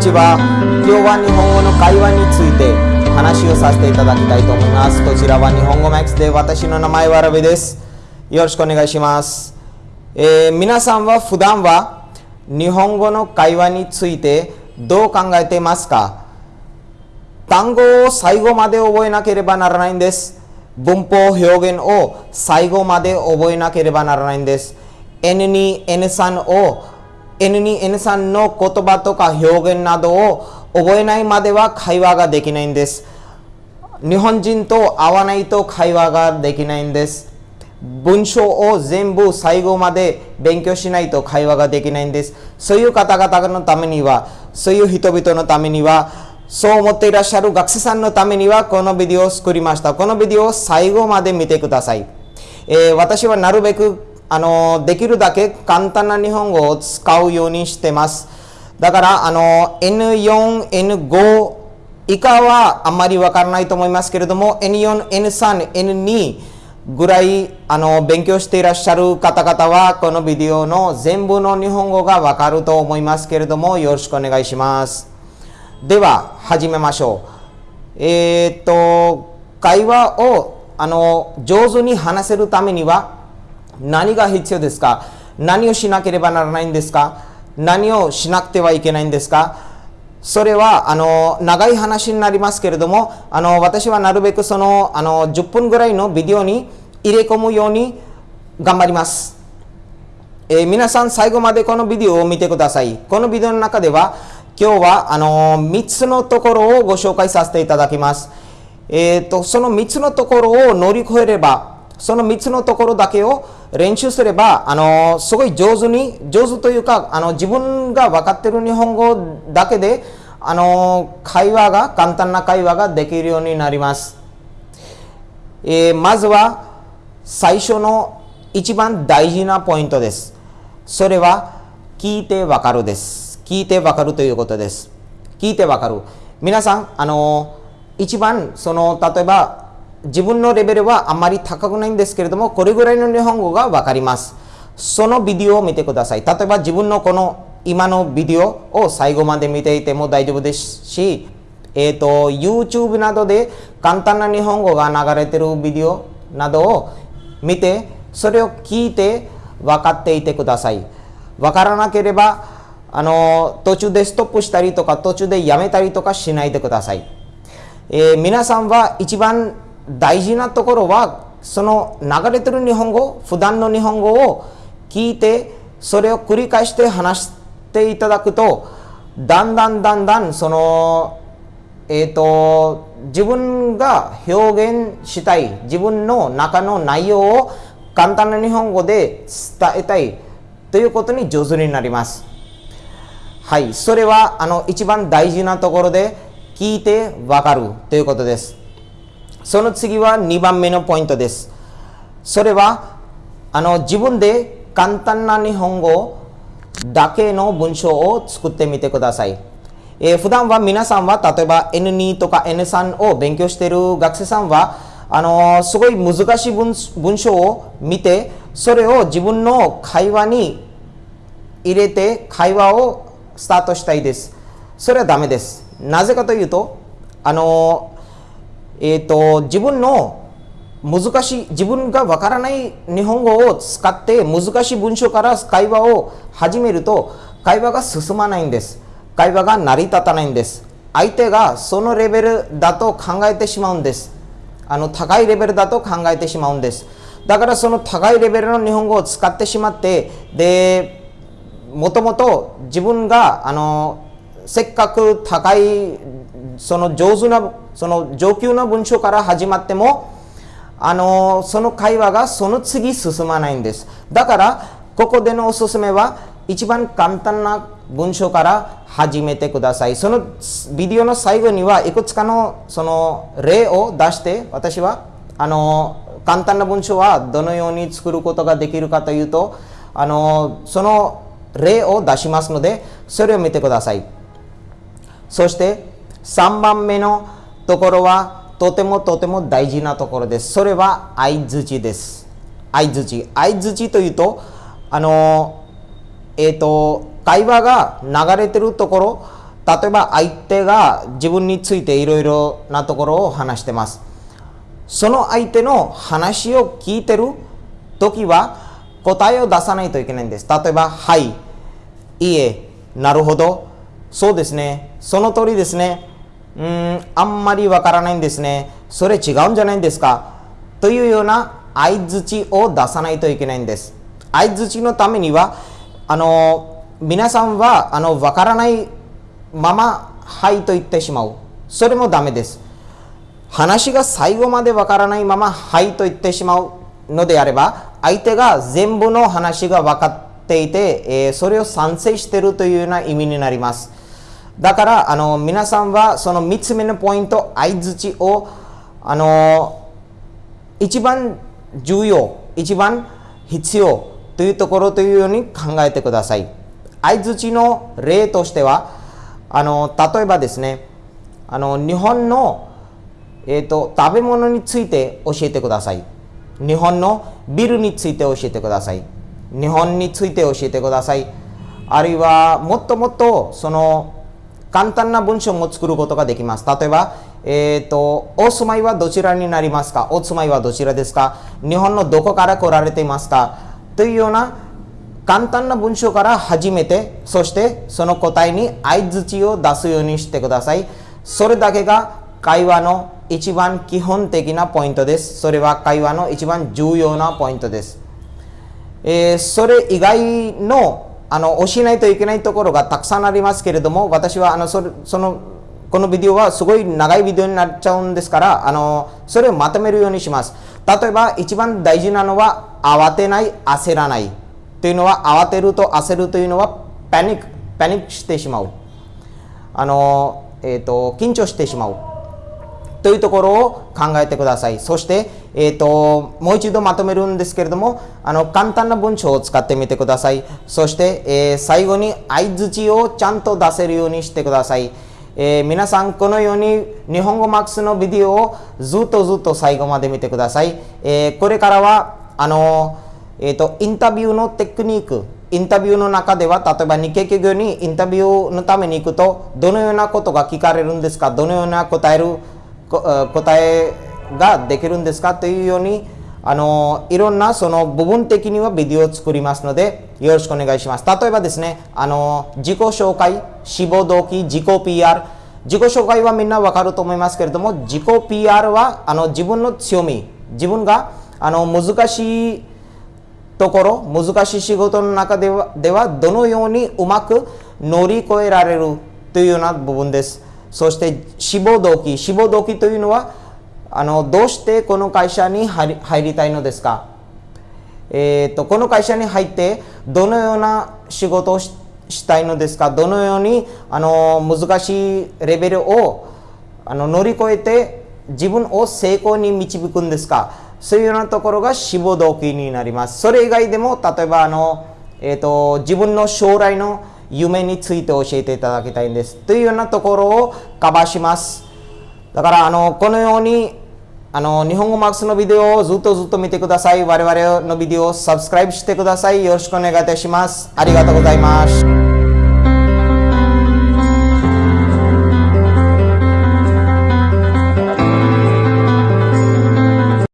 ちは。今日は日本語の会話について話をさせていただきたいと思います。こちらは日本語マックスで私の名前はラビです。よろしくお願いします、えー皆さんは普段は日本語の会話についてどう考えていますか？単語を最後まで覚えなければならないんです。文法表現を最後まで覚えなければならないんです。N2、N3 を N2、N3 の言葉とか表現などを覚えないまでは会話ができないんです日本人と会わないと会話ができないんです文章を全部最後まで勉強しないと会話ができないんですそういう方々のためにはそういう人々のためにはそう思っていらっしゃる学生さんのためにはこのビデオを作りましたこのビデオを最後まで見てください、えー私はなるべくあのできるだけ簡単な日本語を使うようにしてます。だからあの N4、N5 以下はあんまりわからないと思いますけれども N4、N3、N2 ぐらいあの勉強していらっしゃる方々はこのビデオの全部の日本語がわかると思いますけれどもよろしくお願いします。では始めましょう。えーっと会話をあの上手に話せるためには何が必要ですか？何をしなければならないんですか？何をしなくてはいけないんですか？それはあの長い話になりますけれどもあの私はなるべくそのあの10分ぐらいのビデオに入れ込むように頑張ります、えー皆さん最後までこのビデオを見てください。このビデオの中では今日はあの3つのところをご紹介させていただきます。えー、とその3つのところを乗り越えればその3つのところだけを練習すればあのすごい上手に上手というかあの自分が分かってる日本語だけであの会話が簡単な会話ができるようになります、えーまずは最初の一番大事なポイントです。それは聞いてわかるです。聞いてわかるということです。聞いてわかる。皆さんあの一番その例えば自分のレベルはあまり高くないんですけれどもこれぐらいの日本語がわかります。そのビデオを見てください。例えば自分のこの今のビデオを最後まで見ていても大丈夫ですしえー、と YouTube などで簡単な日本語が流れてるビデオなどを見てそれを聞いて分かっていてください。分からなければあの途中でストップしたりとか途中でやめたりとかしないでください、えー皆さんは一番大事なところはその流れてる日本語普段の日本語を聞いてそれを繰り返して話していただくとだんだんだんだんそのえー、と自分が表現したい自分の中の内容を簡単な日本語で伝えたいということに上手になります。はい、それはあの一番大事なところで聞いてわかるということです。その次は2番目のポイントです。それはあの自分で簡単な日本語だけの文章を作ってみてください。えー普段は皆さんは例えば N2 とか N3 を勉強している学生さんはあのすごい難しい文文章を見てそれを自分の会話に入れて会話をスタートしたいです。それはダメです。なぜかというと、あのえー、と自分の難しい自分がわからない日本語を使って難しい文章から会話を始めると会話が進まないんです。会話が成り立たないんです。相手がそのレベルだと考えてしまうんです。あの高いレベルだと考えてしまうんです。だからその高いレベルの日本語を使ってしまってでもともと自分があのせっかく高いその上手なその上級な文章から始まってもあのその会話がその次進まないんです。だからここでのおすすめは一番簡単な文章から始めてください。そのビデオの最後にはいくつかのその例を出して私はあの簡単な文章はどのように作ることができるかというとあのその例を出しますのでそれを見てください。そして3番目のところはとてもとても大事なところです。それは相づちです。相づち相づちというとあのえっ、と会話が流れてるところ例えば相手が自分についていろいろなところを話してます。その相手の話を聞いてる時は答えを出さないといけないんです。例えば「はい」「いいえ」「なるほど」「そうですね」「その通りですね」「うんあんまりわからないんですね」「それ違うんじゃないんですか」というような相づちを出さないといけないんです。相づちのためにはあの皆さんはあの分からないまま「はい」と言ってしまう。それもダメです。話が最後まで分からないまま「はい」と言ってしまう。のであれば相手が全部の話が分かっていて、えー、それを賛成しているというような意味になります。だからあの皆さんはその3つ目のポイント相づちをあの一番重要一番必要というところというように考えてください。相づちの例としてはあの例えばですねあの日本の、えーと、食べ物について教えてください。日本のビルについて教えてください。日本について教えてください。あるいはもっともっとその簡単な文章も作ることができます。例えば、えーと、お住まいはどちらになりますか？お住まいはどちらですか？日本のどこから来られていますか？というような簡単な文章から始めてそしてその答えに相づちを出すようにしてください。それだけが会話の一番基本的なポイントです。それは会話の一番重要なポイントです、えー、それ以外のあの教えないといけないところがたくさんありますけれども私はあのそれそのこのビデオはすごい長いビデオになっちゃうんですからあのそれをまとめるようにします。例えば一番大事なのは慌てない焦らない。というのは慌てると焦るというのはパニックパニックしてしまう。あの、えーと、緊張してしまう。というところを考えてください。そして、えーと、もう一度まとめるんですけれどもあの簡単な文章を使ってみてください。そして、えー、最後に相づちをちゃんと出せるようにしてください。えー、皆さんこのように日本語マックスのビデオをずっとずっと最後まで見てください、えー、これからはあのえーと、インタビューのテクニックインタビューの中では例えば日系企業にインタビューのために行くとどのようなことが聞かれるんですかどのような答える答えができるんですかというようにあのいろんなその部分的にはビデオを作りますのでよろしくお願いします。例えばですねあの自己紹介志望動機自己 PR 自己紹介はみんなわかると思いますけれども自己 PR はあの自分の強み。自分があの難しいところ難しい仕事の中ではではどのようにうまく乗り越えられるというような部分です。そして志望動機。志望動機というのはあのどうしてこの会社に入りたいのですか、えーと、この会社に入ってどのような仕事をしたいのですか？どのようにあの難しいレベルをあの乗り越えて自分を成功に導くんですか？そういうようなところが志望動機になります。それ以外でも、例えばあの、えーと、自分の将来の夢について教えていただきたいんです。というようなところをカバーします。だからあのこのようにあの日本語マックスのビデオをずっとずっと見てください。我々のビデオをサブスクライブしてください。よろしくお願いいたします。ありがとうございます。